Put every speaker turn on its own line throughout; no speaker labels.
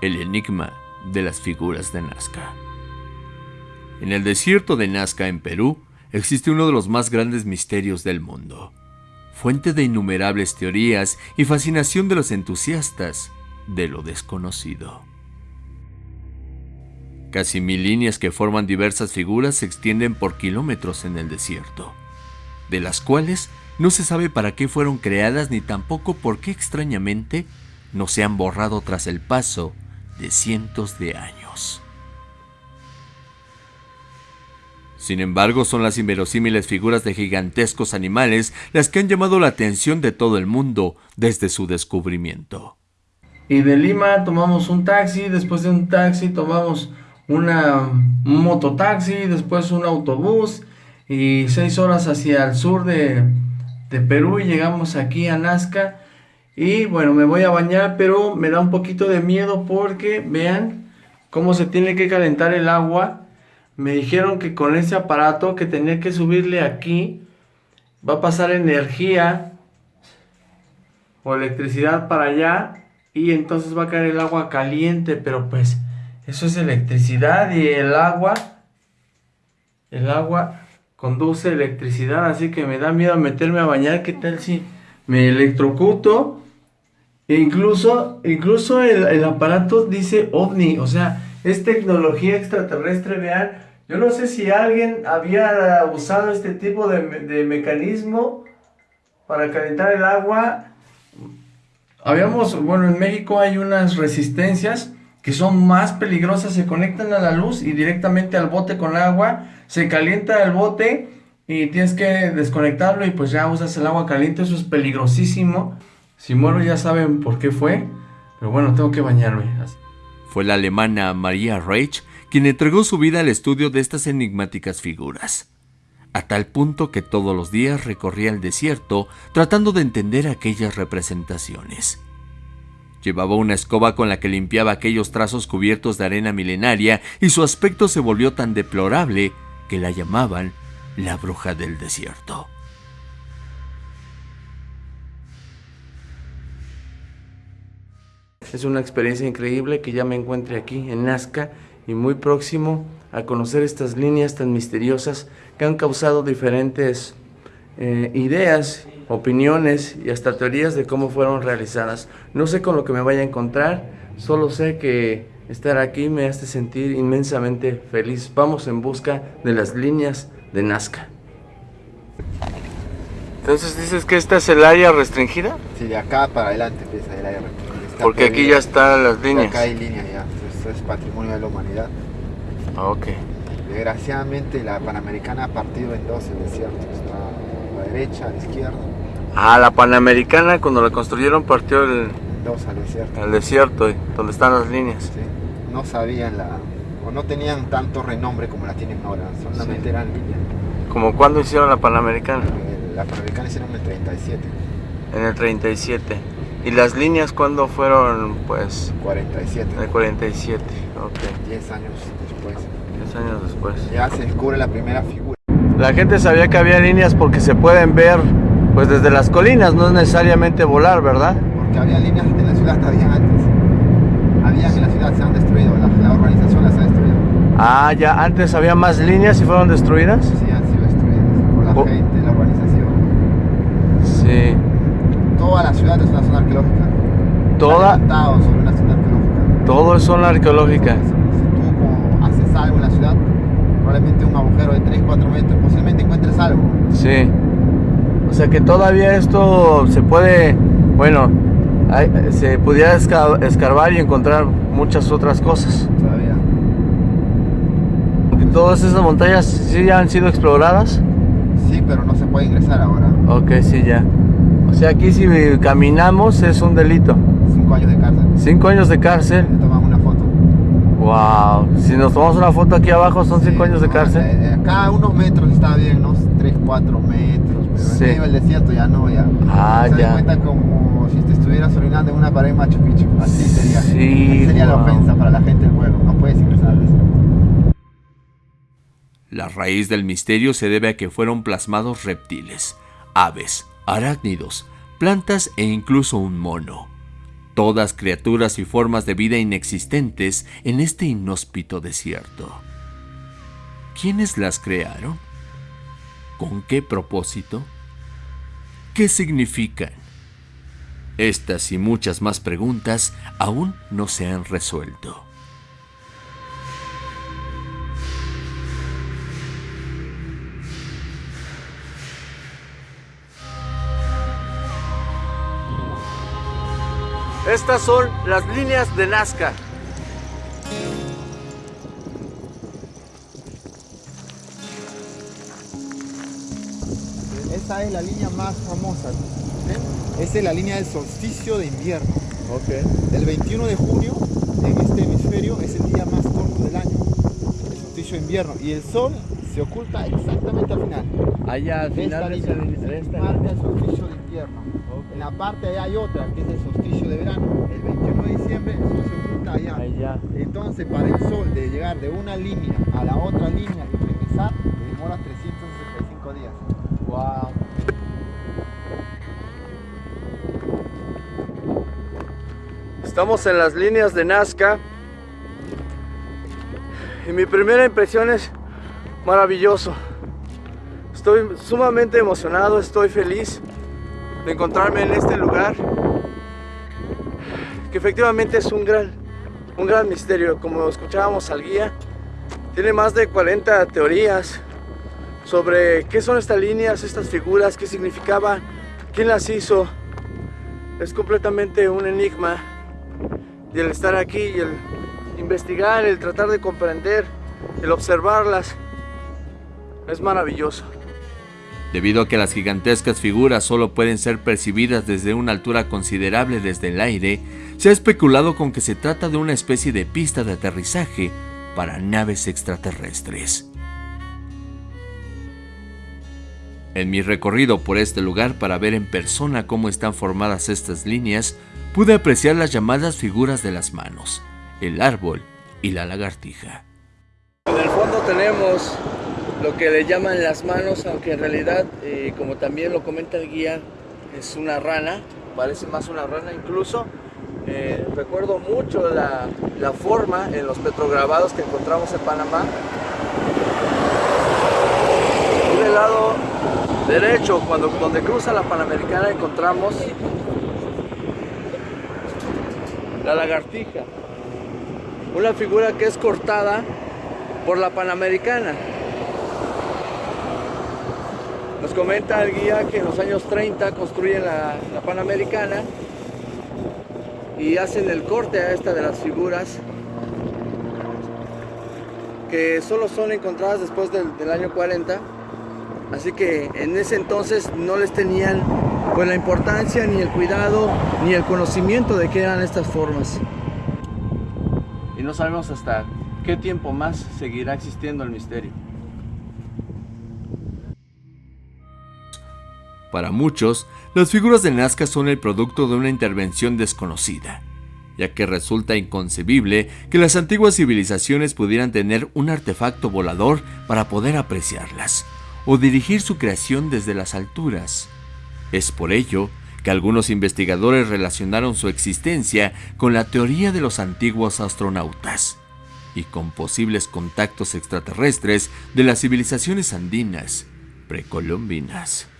el enigma de las figuras de Nazca. En el desierto de Nazca, en Perú, existe uno de los más grandes misterios del mundo, fuente de innumerables teorías y fascinación de los entusiastas de lo desconocido. Casi mil líneas que forman diversas figuras se extienden por kilómetros en el desierto, de las cuales no se sabe para qué fueron creadas ni tampoco por qué extrañamente no se han borrado tras el paso de cientos de años. Sin embargo, son las inverosímiles figuras de gigantescos animales las que han llamado la atención de todo el mundo desde su descubrimiento.
Y de Lima tomamos un taxi, después de un taxi tomamos una, un mototaxi, después un autobús y seis horas hacia el sur de, de Perú y llegamos aquí a Nazca y bueno, me voy a bañar, pero me da un poquito de miedo porque vean cómo se tiene que calentar el agua. Me dijeron que con ese aparato que tenía que subirle aquí, va a pasar energía o electricidad para allá y entonces va a caer el agua caliente, pero pues eso es electricidad y el agua, el agua conduce electricidad, así que me da miedo meterme a bañar, ¿qué tal si me electrocuto? E incluso, incluso el, aparato dice ovni, o sea, es tecnología extraterrestre, vean. Yo no sé si alguien había usado este tipo de, de mecanismo para calentar el agua. Habíamos, bueno, en México hay unas resistencias que son más peligrosas, se conectan a la luz y directamente al bote con agua, se calienta el bote y tienes que desconectarlo y pues ya usas el agua caliente, eso es peligrosísimo. Si muero ya saben por qué fue, pero bueno, tengo que bañarme.
Fue la alemana Maria Reich quien entregó su vida al estudio de estas enigmáticas figuras, a tal punto que todos los días recorría el desierto tratando de entender aquellas representaciones. Llevaba una escoba con la que limpiaba aquellos trazos cubiertos de arena milenaria y su aspecto se volvió tan deplorable que la llamaban la bruja del desierto.
Es una experiencia increíble que ya me encuentre aquí en Nazca y muy próximo a conocer estas líneas tan misteriosas que han causado diferentes eh, ideas, opiniones y hasta teorías de cómo fueron realizadas. No sé con lo que me vaya a encontrar, solo sé que estar aquí me hace sentir inmensamente feliz. Vamos en busca de las líneas de Nazca. Entonces dices que esta es el área restringida?
Sí, de acá para adelante empieza el área restringida.
Porque aquí ya están las líneas.
Acá hay líneas ya, esto es patrimonio de la humanidad.
Ah, ok.
Desgraciadamente la Panamericana ha partido en dos el desierto, está a la derecha, a la izquierda.
Ah, la Panamericana cuando la construyeron partió el...
Dos al desierto.
Al desierto, donde están las líneas.
Sí. No sabían la... o no tenían tanto renombre como la tienen ahora, solamente eran líneas.
¿Como cuándo hicieron la Panamericana?
La Panamericana hicieron en el 37.
En el 37. ¿Y las líneas cuándo fueron, pues?
47.
El 47, ok.
10 años después.
10 años después.
Ya se descubre la primera figura.
La gente sabía que había líneas porque se pueden ver, pues desde las colinas, no es necesariamente volar, ¿verdad?
Porque había líneas en la ciudad, había antes. Había en la ciudad, se han destruido, la, la urbanización las ha destruido.
Ah, ya, antes había más líneas y fueron destruidas.
Sí, han sido destruidas por la gente, la urbanización.
Sí
toda la ciudad es una zona arqueológica.
Toda.
sobre una zona arqueológica.
Todo es zona arqueológica.
Si, tú como haces algo en la ciudad, probablemente un agujero de 3, 4 metros, posiblemente encuentres algo.
Sí. O sea que todavía esto se puede, bueno, se pudiera escarbar y encontrar muchas otras cosas.
Todavía.
¿Todas esas montañas sí ya han sido exploradas?
Sí, pero no se puede ingresar ahora.
Ok, sí, ya. O sea, aquí si caminamos es un delito.
Cinco años de cárcel.
Cinco años de cárcel.
Le tomamos una foto.
Wow. Si nos tomamos una foto aquí abajo son cinco años de cárcel.
Eh, acá unos metros está bien, unos 3, 4 metros. Pero sí. en medio del desierto ya no, ya.
Ah,
se
ya.
cuenta como si te estuvieras orinando en una pared Machu Picchu. Así sería.
Sí,
Así sería la ofensa para la gente del pueblo. No puedes ingresar al desierto.
La raíz del misterio se debe a que fueron plasmados reptiles, aves, arácnidos, plantas e incluso un mono. todas criaturas y formas de vida inexistentes en este inhóspito desierto. ¿Quiénes las crearon? ¿Con qué propósito? ¿Qué significan? Estas y muchas más preguntas aún no se han resuelto.
Estas son las líneas de Nazca.
Esta es la línea más famosa. Esta es la línea del solsticio de invierno. El 21 de junio, en este hemisferio, es el día más corto del año. El solsticio de invierno. Y el sol se oculta exactamente al final.
Allá al final
de esta línea. Marca el solsticio de invierno. En la parte de allá hay otra, que es el solsticio de verano. El 21 de diciembre el sol se oculta allá.
Allá.
Entonces, para el sol de llegar de una línea a la otra línea y regresar, demora 365 días.
Wow. Estamos en las líneas de Nazca. Y mi primera impresión es maravilloso. Estoy sumamente emocionado, estoy feliz de encontrarme en este lugar. Que efectivamente es un gran, un gran misterio. Como escuchábamos al guía, tiene más de 40 teorías sobre qué son estas líneas, estas figuras, qué significaban, quién las hizo. Es completamente un enigma. Y el estar aquí y el investigar, el tratar de comprender, el observarlas, es maravilloso.
Debido a que las gigantescas figuras solo pueden ser percibidas desde una altura considerable desde el aire, se ha especulado con que se trata de una especie de pista de aterrizaje para naves extraterrestres. En mi recorrido por este lugar para ver en persona cómo están formadas estas líneas, pude apreciar las llamadas figuras de las manos, el árbol y la lagartija.
En el fondo tenemos lo que le llaman las manos, aunque en realidad, eh, como también lo comenta el guía, es una rana, parece más una rana incluso. Eh, recuerdo mucho la, forma en los petrograbados que encontramos en Panamá. Y del lado derecho, cuando, donde cruza la Panamericana, encontramos la lagartija. Una figura que es cortada por la Panamericana. Nos comenta el guía que en los años 30 construyen la, Panamericana y hacen el corte a esta de las figuras que solo son encontradas después del, del año 40 así que en ese entonces no les tenían pues la importancia ni el cuidado ni el conocimiento de qué eran estas formas. Y no sabemos hasta qué tiempo más seguirá existiendo el misterio
Para muchos, las figuras de Nazca son el producto de una intervención desconocida, ya que resulta inconcebible que las antiguas civilizaciones pudieran tener un artefacto volador para poder apreciarlas, o dirigir su creación desde las alturas. Es por ello que algunos investigadores relacionaron su existencia con la teoría de los antiguos astronautas y con posibles contactos extraterrestres de las civilizaciones andinas precolombinas.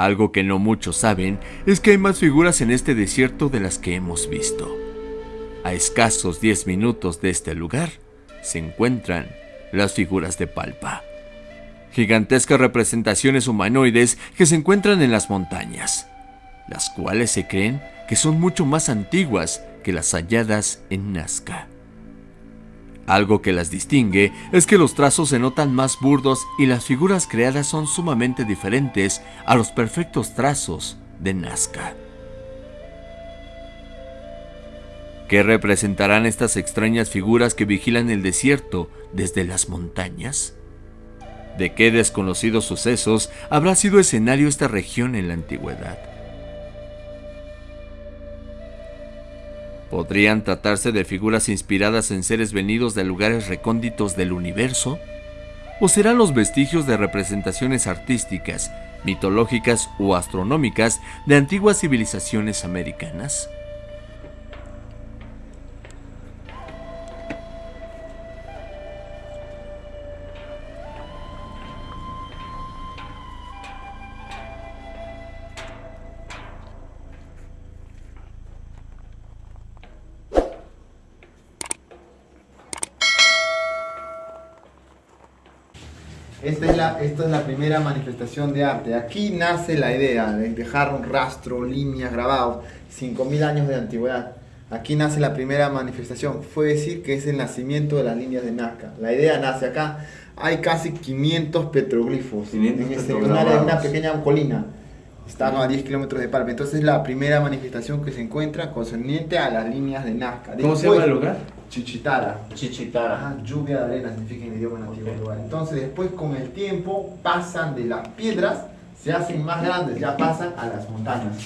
Algo que no muchos saben es que hay más figuras en este desierto de las que hemos visto. A escasos 10 minutos de este lugar se encuentran las figuras de Palpa. Gigantescas representaciones humanoides que se encuentran en las montañas, las cuales se creen que son mucho más antiguas que las halladas en Nazca. Algo que las distingue es que los trazos se notan más burdos y las figuras creadas son sumamente diferentes a los perfectos trazos de Nazca. ¿Qué representarán estas extrañas figuras que vigilan el desierto desde las montañas? ¿De qué desconocidos sucesos habrá sido escenario esta región en la antigüedad? ¿Podrían tratarse de figuras inspiradas en seres venidos de lugares recónditos del universo? ¿O serán los vestigios de representaciones artísticas, mitológicas o astronómicas de antiguas civilizaciones americanas?
Esta es, la, esta es la primera manifestación de arte. Aquí nace la idea de dejar un rastro, líneas grabados, 5.000 años de antigüedad. Aquí nace la primera manifestación. Fue decir que es el nacimiento de las líneas de Nazca. La idea nace acá. Hay casi 500 petroglifos
500
en, este- una, una pequeña colina. Están a 10 kilómetros de Palma. Entonces es la primera manifestación que se encuentra concerniente a las líneas de Nazca.
¿Cómo se llama el lugar?
Chichitara.
Chichitara.
Ajá, lluvia de arena significa en idioma nativo
Ok.
lugar. Entonces después con el tiempo pasan de las piedras, se hacen más grandes, ya pasan a las montañas.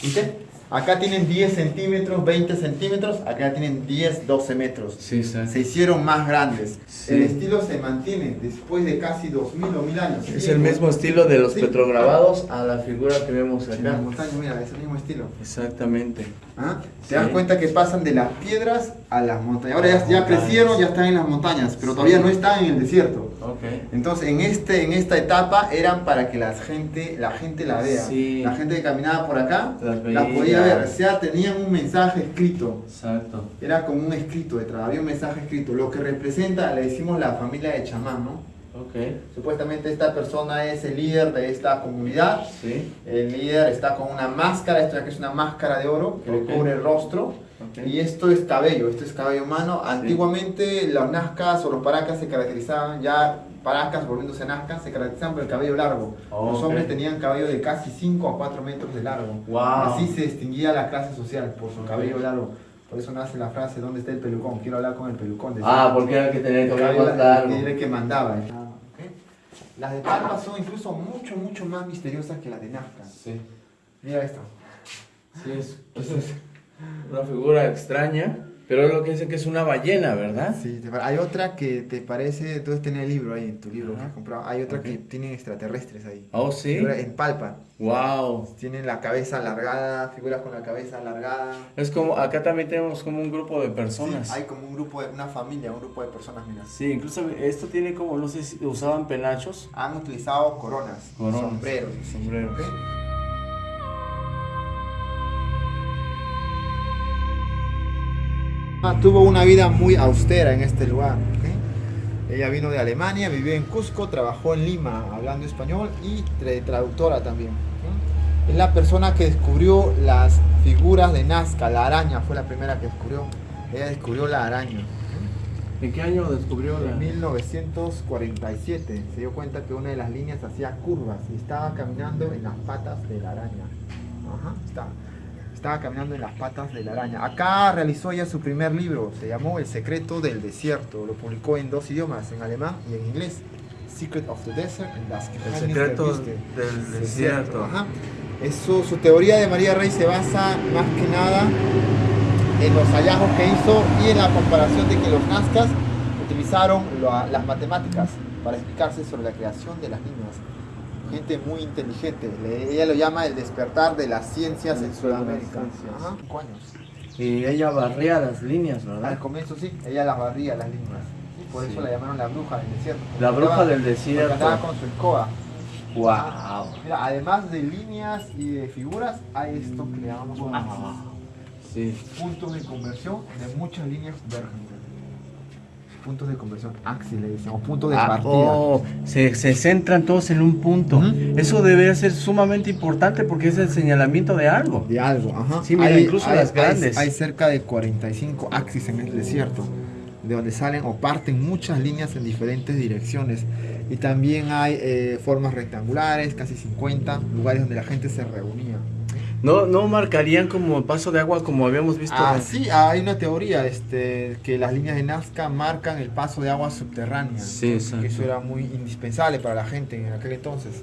¿Viste? Acá tienen 10 centímetros, 20 centímetros, acá tienen 10, 12 metros.
Sí, sí.
Se hicieron más grandes.
Sí.
El estilo se mantiene después de casi 2000 o 1000 años.
Es el mismo estilo de los petrograbados a la figura que vemos
En
acá.
montañas, mira, es el mismo estilo.
Exactamente.
¿Ah? Te das cuenta que pasan de las piedras a las montañas. Ahora ya, crecieron, ya están en las montañas, pero todavía no están en el desierto. Entonces, en, este, en esta etapa eran para que la gente, la gente la vea.
Sí.
La gente que caminaba por acá
Las
la
veía.
podía ver. O sea, tenían un mensaje escrito.
Exacto.
Era como un escrito detrás, había un mensaje escrito. Lo que representa, le decimos la familia de chamán, ¿no? Supuestamente esta persona es el líder de esta comunidad.
Sí.
El líder está con una máscara, esto que es una máscara de oro que le cubre el rostro. Y esto es cabello, esto es cabello humano. Antiguamente los nazcas o los paracas se caracterizaban, ya paracas volviéndose nazcas, se caracterizaban por el cabello largo.
Oh,
los hombres tenían cabello de casi 5 a 4 metros de largo.
Wow.
Así se distinguía la clase social, por su cabello largo. Por eso nace la frase, ¿dónde está el pelucón? Quiero hablar con el pelucón. decía.
Ah, porque era el que tenía el
El
cabello más largo.
Era el que mandaba. Ah. Las de Palma son incluso mucho, mucho más misteriosas que las de Nazca.
Sí.
Mira esto.
Sí, es una figura extraña, pero es lo que dicen que es una ballena, ¿verdad?
Sí, hay otra que te parece, tú tenés el libro ahí en tu libro que has comprado. Hay otra
Ok.
que tienen extraterrestres ahí.
Oh, sí.
En palpa.
Wow.
Tienen la cabeza alargada, figuras con la cabeza alargada.
Es como, acá también tenemos como un grupo de personas.
Sí, hay como un grupo, de, una familia, un grupo de personas, mira.
Sí, incluso esto tiene como, no sé si usaban penachos.
Han utilizado coronas,
Coronas.
sombreros.
Sombreros.
¿ok? Tuvo una vida muy austera en este lugar. Ella vino de Alemania, vivió en Cusco, trabajó en Lima hablando español y tra- traductora también. Es la persona que descubrió las figuras de Nazca, la araña fue la primera que descubrió. Ella descubrió la araña.
¿En qué año descubrió la...?
En 1947 se dio cuenta que una de las líneas hacía curvas y estaba caminando en las patas de la araña. Ajá, estaba, estaba caminando en las patas de la araña. Acá realizó ella su primer libro, se llamó El secreto del desierto. Lo publicó en dos idiomas, en alemán y en inglés. Secret of the Desert and das
El secreto del desierto.
Ajá. Eso, su teoría de María Rey se basa más que nada en los hallazgos que hizo y en la comparación de que los nazcas utilizaron las matemáticas para explicarse sobre la creación de las líneas. Gente muy inteligente. Le- ella lo llama el despertar de las ciencias en Sudamérica.
ciencias.
Ajá, cinco años.
Y ella barría las líneas,
Al
¿verdad?
comienzo sí, ella las barría las líneas. Y por
Sí.
eso la llamaron la bruja del desierto.
La bruja
andaba-
del desierto.
andaba con su escoba.
Wow.
Mira, además de líneas y de figuras, hay esto que le llamamos axis.
Sí.
puntos de conversión de muchas líneas convergen. Puntos de conversión, axis le dicen, o puntos de
Ah,
partida.
oh, se, se centran todos en un punto.
Ujú.
Eso debe ser sumamente importante porque es el señalamiento de algo.
De algo, ajá.
Sí, mira, incluso las grandes.
Hay, cerca de 45 axis en el desierto, de donde salen o parten muchas líneas en diferentes direcciones. Y también hay eh, formas rectangulares, casi 50 lugares donde la gente se reunía.
No, no marcarían como paso de agua como habíamos visto.
Ah, sí, hay una teoría este, que las líneas de Nazca marcan el paso de agua subterránea.
Sí,
que eso era muy indispensable para la gente en aquel entonces.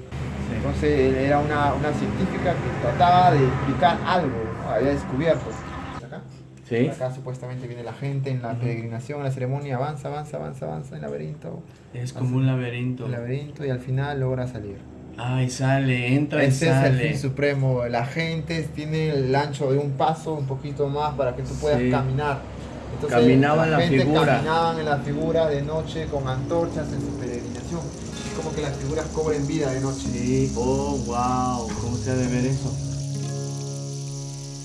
Entonces era una, una científica que trataba de explicar algo, había descubierto. Acá,
Sí.
acá supuestamente viene la gente en la peregrinación, en la ceremonia, avanza, avanza, avanza, avanza en el laberinto,
Es como un laberinto.
el laberinto y al final logra salir.
Ay, sale, entra y
Ese es el
sale.
fin supremo. La gente tiene el ancho de un paso, un poquito más para que tú puedas
Sí.
caminar. Entonces,
Caminaba en la
gente
figura.
Caminaban en la figura de noche con antorchas en su peregrinación. Es como que las figuras cobren vida de noche.
Sí, oh, wow, ¿cómo se ha de ver eso?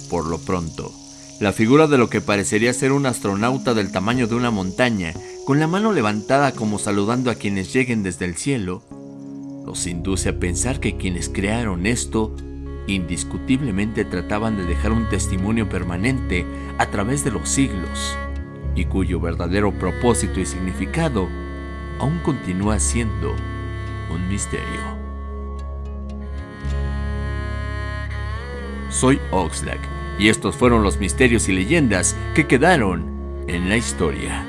Por lo pronto, la figura de lo que parecería ser un astronauta del tamaño de una montaña, con la mano levantada como saludando a quienes lleguen desde el cielo, nos induce a pensar que quienes crearon esto indiscutiblemente trataban de dejar un testimonio permanente a través de los siglos, y cuyo verdadero propósito y significado aún continúa siendo un misterio. Soy Oxlack y estos fueron los misterios y leyendas que quedaron en la historia.